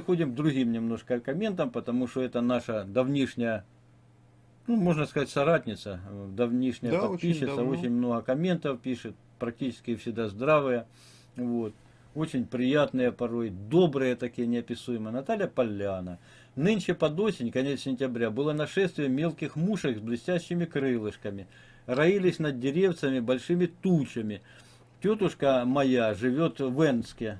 переходим к другим немножко комментам, потому что это наша давнишняя, ну, можно сказать, соратница, давнишняя да, подписчица, очень, очень много комментов пишет, практически всегда здравые, вот, очень приятные порой, добрые такие неописуемые. Наталья Поляна. Нынче под осень, конец сентября, было нашествие мелких мушек с блестящими крылышками. Роились над деревцами большими тучами. Тетушка моя живет в Энске,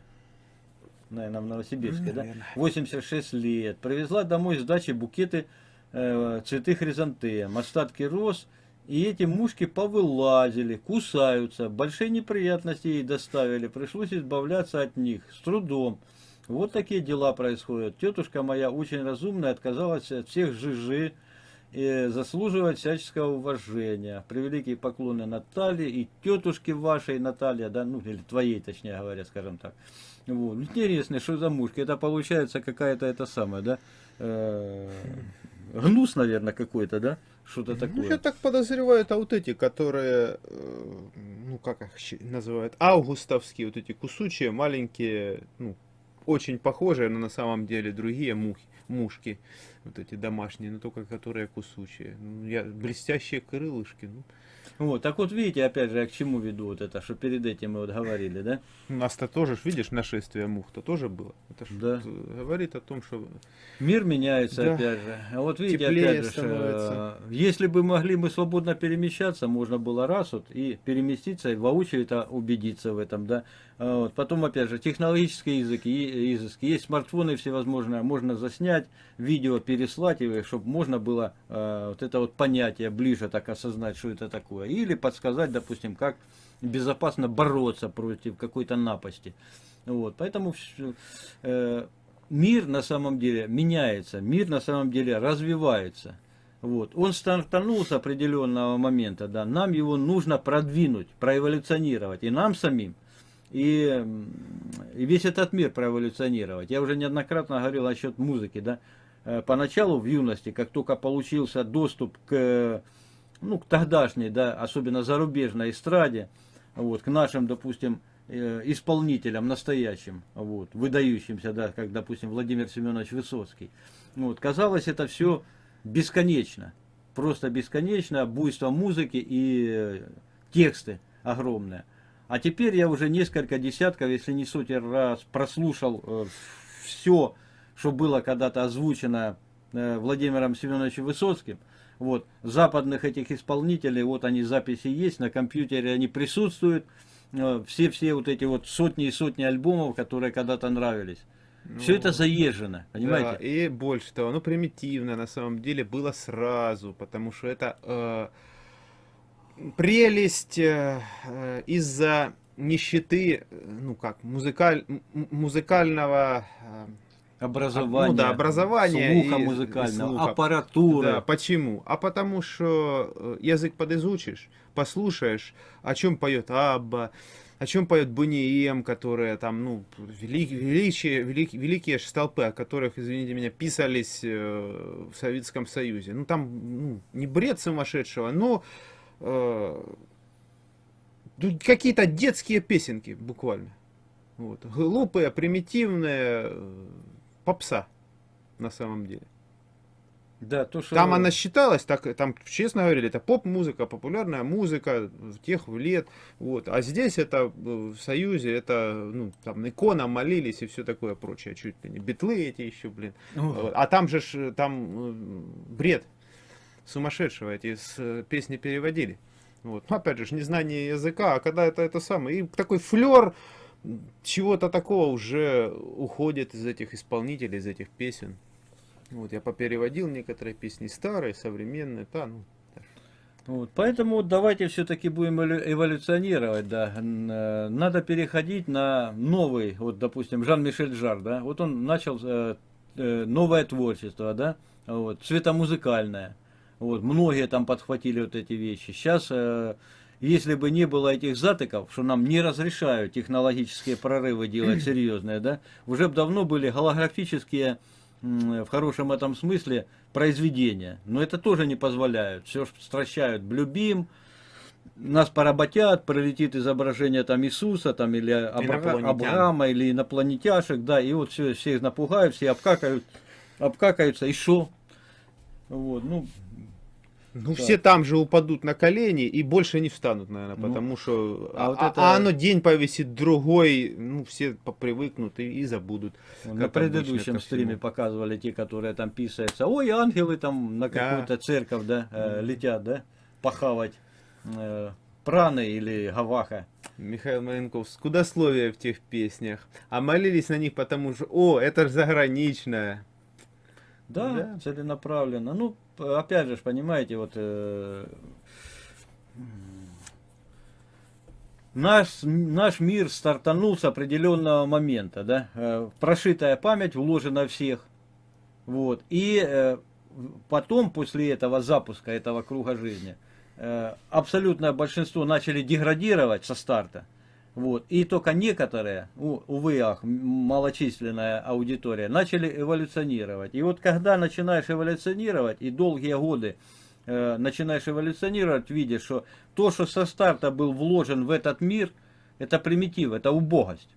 наверное, в Новосибирске, да? 86 лет. Привезла домой с дачи букеты э, цветы хризантем, остатки роз. И эти мушки повылазили, кусаются. Большие неприятности ей доставили. Пришлось избавляться от них с трудом. Вот такие дела происходят. Тетушка моя очень разумная, отказалась от всех жижи, и заслуживает всяческого уважения. Превеликие поклоны Наталье и тетушке вашей Наталья, да, ну или твоей, точнее говоря, скажем так. Вот. Интересно, что за мушки? Это получается какая-то это самое, да, э, гнус, наверное, какой-то, да? Что-то ну, такое. Ну, я так подозреваю, это вот эти, которые, э, ну, как их называют, августовские, вот эти кусучие, маленькие, ну, очень похожие, но на самом деле другие мухи, мушки, вот эти домашние, но только которые кусучие. Ну, я, блестящие крылышки, ну, вот, так вот видите, опять же, я к чему веду вот это, что перед этим мы вот говорили, да? У нас-то тоже, видишь, нашествие мух-то тоже было. Это да. говорит о том, что... Мир меняется, да. опять же. А вот видите, Теплее опять же, что, если бы могли мы свободно перемещаться, можно было раз вот и переместиться, и воочию это убедиться в этом, да? А вот. Потом, опять же, технологические языки, изыски. Есть смартфоны всевозможные, можно заснять, видео переслать, чтобы можно было э, вот это вот понятие ближе так осознать, что это такое или подсказать, допустим, как безопасно бороться против какой-то напасти. Вот, поэтому э, мир на самом деле меняется, мир на самом деле развивается. Вот. Он стартанул с определенного момента, да, нам его нужно продвинуть, проэволюционировать, и нам самим, и, и весь этот мир проэволюционировать. Я уже неоднократно говорил насчет музыки, да, поначалу в юности, как только получился доступ к ну, к тогдашней, да, особенно зарубежной эстраде, вот, к нашим, допустим, э, исполнителям настоящим, вот, выдающимся, да, как, допустим, Владимир Семенович Высоцкий. Вот, казалось, это все бесконечно, просто бесконечно, буйство музыки и э, тексты огромные. А теперь я уже несколько десятков, если не сотен раз прослушал э, все, что было когда-то озвучено э, Владимиром Семеновичем Высоцким, вот, западных этих исполнителей, вот они записи есть, на компьютере они присутствуют. Все-все э, вот эти вот сотни и сотни альбомов, которые когда-то нравились. Ну, Все это заезжено, понимаете? Да, и больше того, ну примитивно на самом деле было сразу, потому что это э, прелесть э, э из-за нищеты, ну как, музыкаль, музыкального... Э, образование, ну, да, образование слуха музыкального, слуха. аппаратуры. Да, почему? А потому что э, язык подизучишь, послушаешь, о чем поет Абба, о чем поет Бунием, которые там, ну, велик, величие, велик, великие столпы, о которых, извините меня, писались э, в Советском Союзе. Ну, там ну, не бред сумасшедшего, но э, какие-то детские песенки, буквально. Вот. Глупые, примитивные, э, попса, на самом деле. Да, то, что... Там она считалась, так, там, честно говорили, это поп-музыка, популярная музыка тех лет. Вот. А здесь это э, в Союзе, это, ну, там, икона молились и все такое прочее. Чуть ли не битлы эти еще, блин. Вот. А там же, там э, бред сумасшедшего, эти с, э, песни переводили. Вот. Ну, опять же, незнание языка, а когда это это самое. И такой флер чего-то такого уже уходит из этих исполнителей, из этих песен. Вот, я попереводил некоторые песни старые, современные, да, ну, вот, поэтому давайте все-таки будем эволюционировать, да. Э, надо переходить на новый, вот, допустим, Жан-Мишель Жар, да. Вот он начал э, э, новое творчество, да, вот, цветомузыкальное. Вот, многие там подхватили вот эти вещи. Сейчас э, если бы не было этих затыков, что нам не разрешают технологические прорывы делать серьезные, да, уже бы давно были голографические, в хорошем этом смысле, произведения. Но это тоже не позволяют. Все стращают Блюбим, нас поработят, пролетит изображение там Иисуса, там или Абрама, или инопланетяшек, да, и вот все, все их напугают, все обкакают, обкакаются, и шо? Вот, ну, ну, так. все там же упадут на колени и больше не встанут, наверное, ну, потому что... А, а, вот это... а оно день повисит другой, ну, все привыкнут и, и забудут. На предыдущем стриме показывали те, которые там писаются. Ой, ангелы там на какую-то да. церковь, да, э, летят, да, похавать э, праны или гаваха. Михаил Маленков, скудословие в тех песнях. А молились на них потому что, о, это же заграничное. Да, да, целенаправленно. Ну, опять же, понимаете, вот э, наш, наш мир стартанул с определенного момента, да, э, прошитая память вложена всех, вот, и э, потом, после этого запуска, этого круга жизни, э, абсолютное большинство начали деградировать со старта, вот. И только некоторые, увы, ах, малочисленная аудитория, начали эволюционировать. И вот когда начинаешь эволюционировать, и долгие годы э, начинаешь эволюционировать, видишь, что то, что со старта был вложен в этот мир, это примитив, это убогость.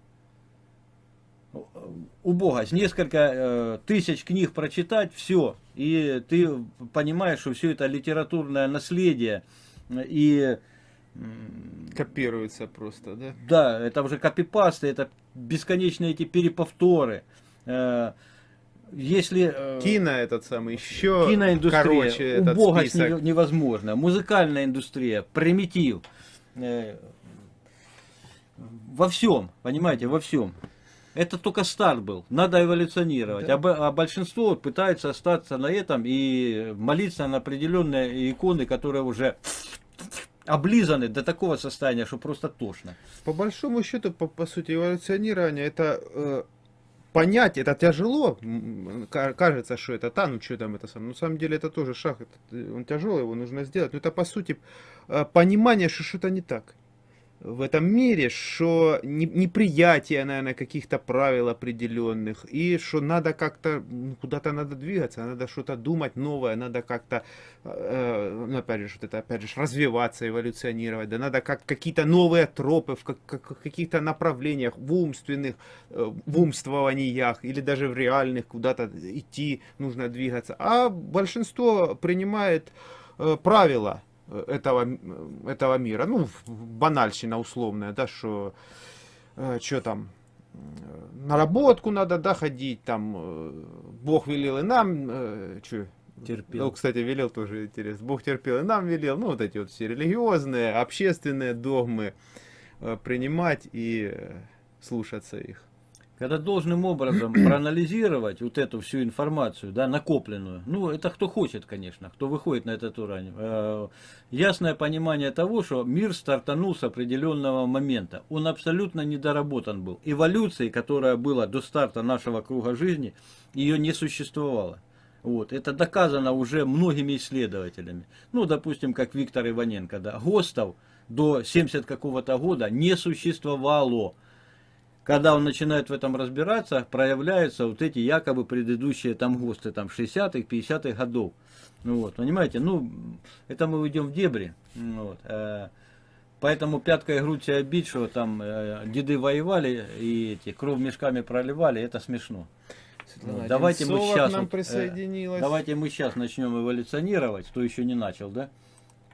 Убогость. Несколько э, тысяч книг прочитать, все. И ты понимаешь, что все это литературное наследие. И Копируется просто, да? Да, это уже копипасты, это бесконечные эти переповторы. Э, если... Э, Кино этот самый, еще киноиндустрия, короче этот убогость список. невозможно. Музыкальная индустрия, примитив. Э, во всем, понимаете, во всем. Это только старт был, надо эволюционировать. Да. А, а большинство пытается остаться на этом и молиться на определенные иконы, которые уже облизаны до такого состояния, что просто тошно. По большому счету, по, по сути, эволюционирование это э, понять, это тяжело. Кажется, что это та, ну что там это сам. На самом деле это тоже шаг, это, он тяжелый, его нужно сделать. Но это по сути э, понимание, что что-то не так в этом мире, что неприятие, наверное, каких-то правил определенных, и что надо как-то, ну, куда-то надо двигаться, надо что-то думать новое, надо как-то, э, ну, опять же, что это, опять же, развиваться, эволюционировать, да, надо как какие-то новые тропы в, как, как, каких-то направлениях, в умственных, э, в умствованиях, или даже в реальных, куда-то идти, нужно двигаться. А большинство принимает э, правила, этого, этого мира. Ну, банальщина условная, да, что, э, что там, на работку надо, да, ходить, там, э, Бог велел и нам, э, что, терпел. Ну, кстати, велел тоже интересно. Бог терпел и нам велел. Ну, вот эти вот все религиозные, общественные догмы э, принимать и э, слушаться их. Когда должным образом проанализировать вот эту всю информацию, да, накопленную, ну, это кто хочет, конечно, кто выходит на этот уровень, э, ясное понимание того, что мир стартанул с определенного момента. Он абсолютно недоработан был. Эволюции, которая была до старта нашего круга жизни, ее не существовало. Вот. Это доказано уже многими исследователями. Ну, допустим, как Виктор Иваненко, да, ГОСТов до 70 какого-то года не существовало когда он начинает в этом разбираться, проявляются вот эти якобы предыдущие там ГОСТы, там 60-х, 50-х годов. Ну, вот, понимаете, ну, это мы уйдем в дебри. Ну вот, э, поэтому пяткой грудь себя бить, что там э, деды воевали и эти кровь мешками проливали, это смешно. вот, давайте мы сейчас нам вот, э, давайте мы сейчас начнем эволюционировать, кто еще не начал, да?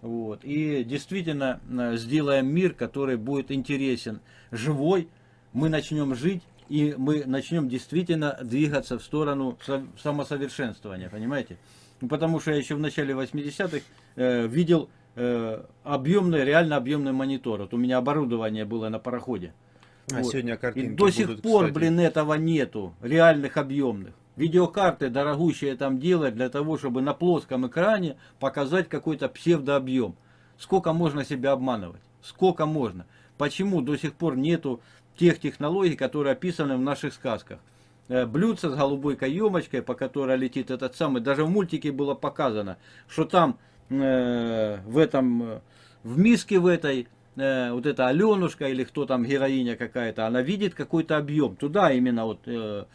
Вот, и действительно э, сделаем мир, который будет интересен, живой, мы начнем жить, и мы начнем действительно двигаться в сторону самосовершенствования, понимаете? Ну, потому что я еще в начале 80-х э, видел э, объемный, реально объемный монитор. Вот у меня оборудование было на пароходе. А вот. сегодня картинки И до сих будут, пор, кстати. блин, этого нету, реальных объемных. Видеокарты дорогущие там делать для того, чтобы на плоском экране показать какой-то псевдообъем. Сколько можно себя обманывать? Сколько можно? Почему до сих пор нету тех технологий, которые описаны в наших сказках. Э, блюдце с голубой каемочкой, по которой летит этот самый, даже в мультике было показано, что там э, в этом, э, в миске в этой, э, вот эта Аленушка или кто там, героиня какая-то, она видит какой-то объем. Туда именно вот, э,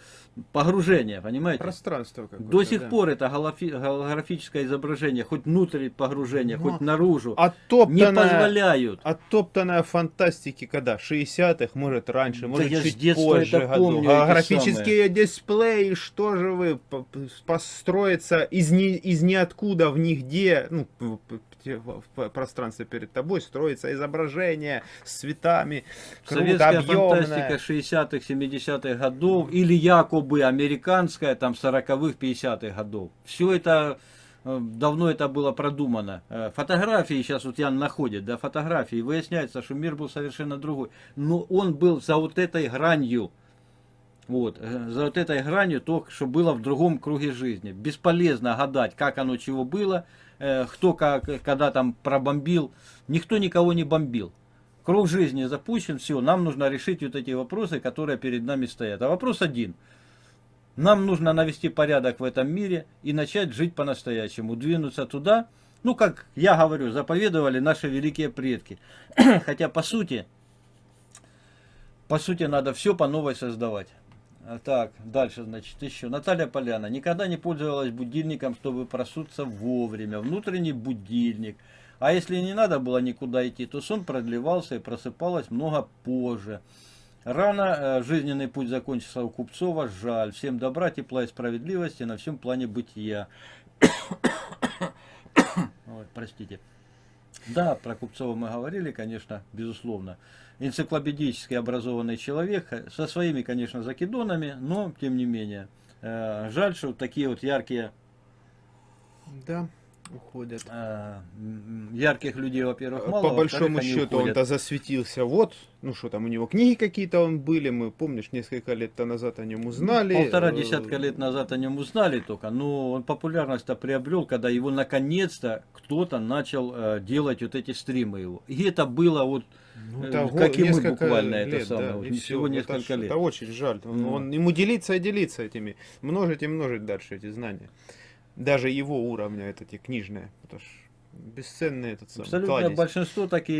погружение, понимаете? Пространство До сих да. пор это голографическое изображение, хоть внутрь погружения, Но хоть наружу, оттоптанная, не позволяют. Оттоптанная фантастики, когда? 60-х, может раньше, может да чуть позже году. Помню, Голографические дисплеи, что же вы, построиться из, ни, из ниоткуда в нигде, ну, в пространстве перед тобой строится изображение с цветами, Советская объемное. фантастика 60-х, 70-х годов, или якобы американская, там, 40-х, 50-х годов. Все это э, давно это было продумано. Э, фотографии сейчас вот Ян находит, да, фотографии, выясняется, что мир был совершенно другой. Но он был за вот этой гранью, вот, э, за вот этой гранью то, что было в другом круге жизни. Бесполезно гадать, как оно чего было, кто как, когда там пробомбил. Никто никого не бомбил. Круг жизни запущен, все, нам нужно решить вот эти вопросы, которые перед нами стоят. А вопрос один. Нам нужно навести порядок в этом мире и начать жить по-настоящему, двинуться туда, ну, как я говорю, заповедовали наши великие предки. Хотя, по сути, по сути, надо все по новой создавать. А, так, дальше, значит, еще. Наталья Поляна. Никогда не пользовалась будильником, чтобы просуться вовремя. Внутренний будильник. А если не надо было никуда идти, то сон продлевался и просыпалась много позже. Рано э, жизненный путь закончился у Купцова. Жаль. Всем добра, тепла и справедливости на всем плане бытия. Ой, простите. Да, про Купцова мы говорили, конечно, безусловно. Энциклопедически образованный человек, со своими, конечно, закидонами, но, тем не менее, э, жаль, что такие вот яркие... Да уходят. А, ярких людей, во-первых, мало. По большому счету он-то засветился. Вот, ну что там, у него книги какие-то он были, мы, помнишь, несколько лет назад о нем узнали. Полтора десятка лет назад о нем узнали только, но он популярность-то приобрел, когда его наконец-то кто-то начал э, делать вот эти стримы его. И это было вот, ну, э, как и мы буквально лет, это самое, да, всего несколько это, лет. Это очень жаль. Он, он, ему делиться и делиться этими, множить и множить дальше эти знания даже его уровня, это те книжные. Это ж бесценный этот самый Абсолютно кладезь. большинство таки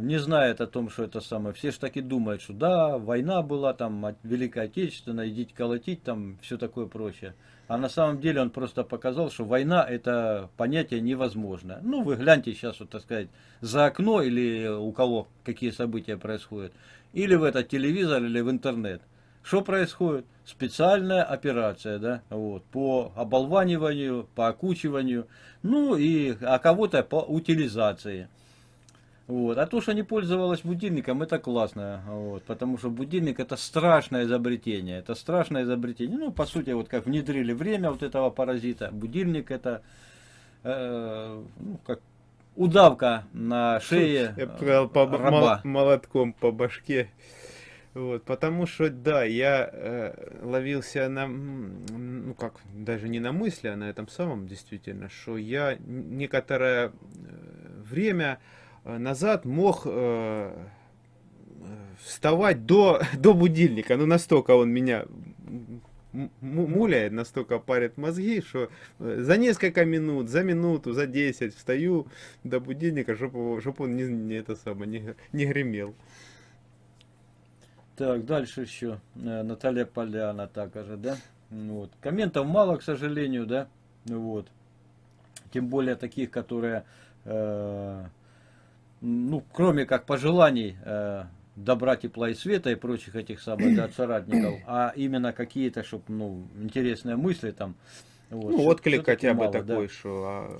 не знает о том, что это самое. Все же таки думают, что да, война была, там, Великая Отечественная, идите колотить, там, все такое прочее. А на самом деле он просто показал, что война это понятие невозможное. Ну, вы гляньте сейчас, вот так сказать, за окно или у кого какие события происходят. Или в этот телевизор, или в интернет. Что происходит? Специальная операция, да, вот, по оболваниванию, по окучиванию, ну и, а кого-то по утилизации. Вот. А то, что не пользовалась будильником, это классно. Вот. Потому что будильник это страшное изобретение. Это страшное изобретение. Ну, по сути, вот как внедрили время вот этого паразита, будильник это э, ну, как удавка на шее Я раба. молотком по башке. Вот, потому что, да, я э, ловился на, ну как, даже не на мысли, а на этом самом действительно, что я некоторое э, время э, назад мог э, вставать до, до будильника, ну настолько он меня муляет, настолько парит мозги, что э, за несколько минут, за минуту, за 10 встаю до будильника, чтобы, чтобы он не, не, это самое, не, не гремел. Так, дальше еще э, Наталья Поляна также, да? Вот. Комментов мало, к сожалению, да? Вот. Тем более таких, которые, э, ну, кроме как пожеланий э, добра, тепла и света и прочих этих самых, да, соратников, а именно какие-то, чтобы, ну, интересные мысли там. Вот, ну, отклик хотя бы мало, такой, да. что а,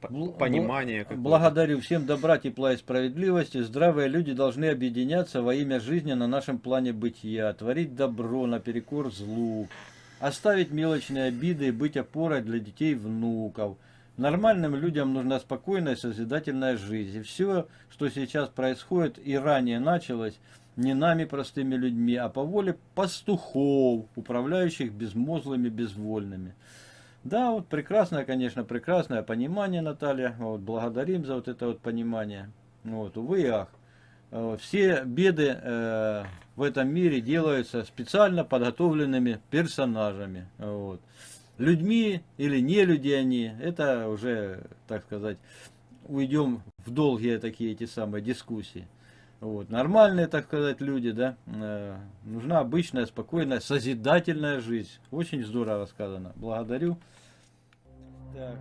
понимание. Благодарю всем добра, тепла и справедливости. Здравые люди должны объединяться во имя жизни на нашем плане бытия, творить добро наперекор злу, оставить мелочные обиды и быть опорой для детей и внуков. Нормальным людям нужна спокойная созидательная жизнь. И все, что сейчас происходит и ранее началось, не нами, простыми людьми, а по воле пастухов, управляющих безмозглыми, безвольными. Да, вот прекрасное, конечно, прекрасное понимание, Наталья. Вот, благодарим за вот это вот понимание. Вот, увы и ах. Все беды э, в этом мире делаются специально подготовленными персонажами. Вот. Людьми или не люди они, это уже, так сказать, уйдем в долгие такие эти самые дискуссии. Вот, нормальные, так сказать, люди, да. Э, нужна обычная, спокойная, созидательная жизнь. Очень здорово сказано. Благодарю. Так.